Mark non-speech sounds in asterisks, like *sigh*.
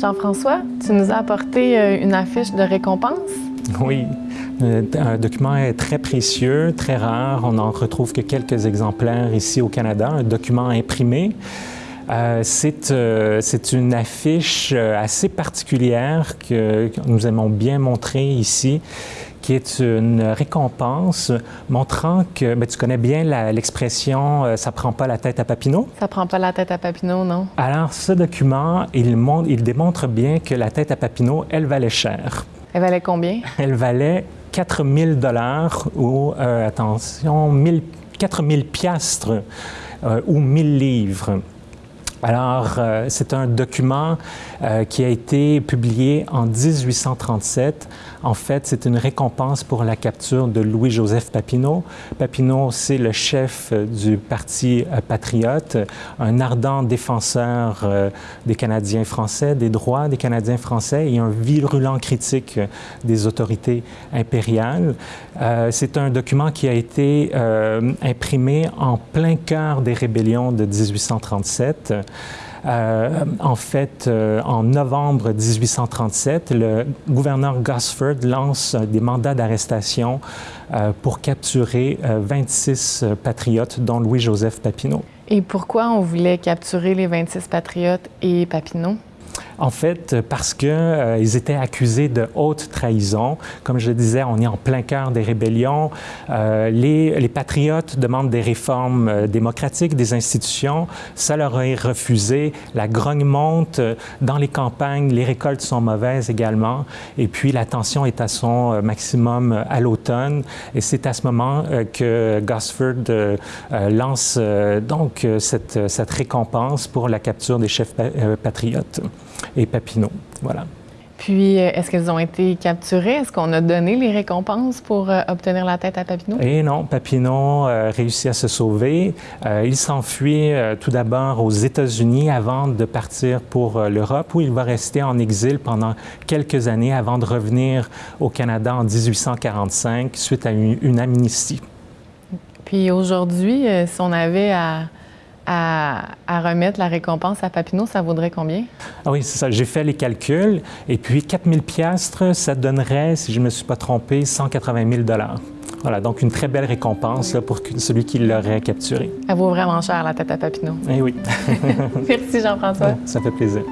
Jean-François, tu nous as apporté euh, une affiche de récompense. Oui, euh, un document est très précieux, très rare. On n'en retrouve que quelques exemplaires ici au Canada, un document imprimé. Euh, c'est une affiche assez particulière que nous aimons bien montrer ici qui est une récompense montrant que, ben, tu connais bien l'expression euh, ça prend pas la tête à Papineau ». Ça prend pas la tête à Papineau, non. Alors, ce document, il, montre, il démontre bien que la tête à Papineau, elle valait cher. Elle valait combien? Elle valait 4000 dollars ou, euh, attention, 4000 piastres euh, ou 1000 livres. Alors, euh, c'est un document euh, qui a été publié en 1837. En fait, c'est une récompense pour la capture de Louis-Joseph Papineau. Papineau, c'est le chef euh, du Parti patriote, un ardent défenseur des Canadiens français, des droits des Canadiens français et un virulent critique des autorités impériales. c'est un document qui a été imprimé en plein cœur des rébellions de 1837. Euh, en fait, euh, en novembre 1837, le gouverneur Gosford lance des mandats d'arrestation euh, pour capturer 26 patriotes, dont Louis-Joseph Papineau. Et pourquoi on voulait capturer les 26 patriotes et Papineau? En fait, parce qu'ils euh, étaient accusés de haute trahison. Comme je le disais, on est en plein cœur des rébellions. Euh, les, patriotes demandent des réformes euh, démocratiques des institutions. Ça leur est refusé. La grogne monte dans les campagnes. Les récoltes sont mauvaises également. Et puis, la tension est à son maximum à l'automne. Et c'est à ce moment que Gosford lance donc cette, cette, récompense pour la capture des chefs patriotes et Papineau. Voilà. Puis, euh, est-ce qu'elles ont été capturées? Est-ce qu'on a donné les récompenses pour euh, obtenir la tête à Papineau? Et non, Papineau euh, réussit à se sauver. il s'enfuit tout d'abord aux États-Unis avant de partir pour l'Europe, où il va rester en exil pendant quelques années avant de revenir au Canada en 1845 suite à une amnistie. Puis aujourd'hui, si on avait à à, remettre la récompense à Papineau, ça vaudrait combien? Ah oui, c'est ça. J'ai fait les calculs. Et puis, 4000 piastres, ça donnerait, si je ne me suis pas trompé, 180 000 voilà, donc une très belle récompense pour celui qui l'aurait capturé. Elle vaut vraiment cher, la tête à Papineau. Eh oui. *laughs* Merci Jean-François. Ça fait plaisir.